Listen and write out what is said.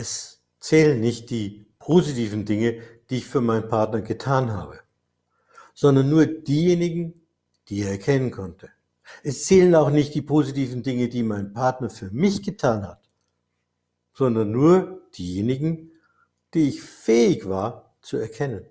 Es zählen nicht die positiven Dinge, die ich für meinen Partner getan habe, sondern nur diejenigen, die er erkennen konnte. Es zählen auch nicht die positiven Dinge, die mein Partner für mich getan hat, sondern nur diejenigen, die ich fähig war zu erkennen.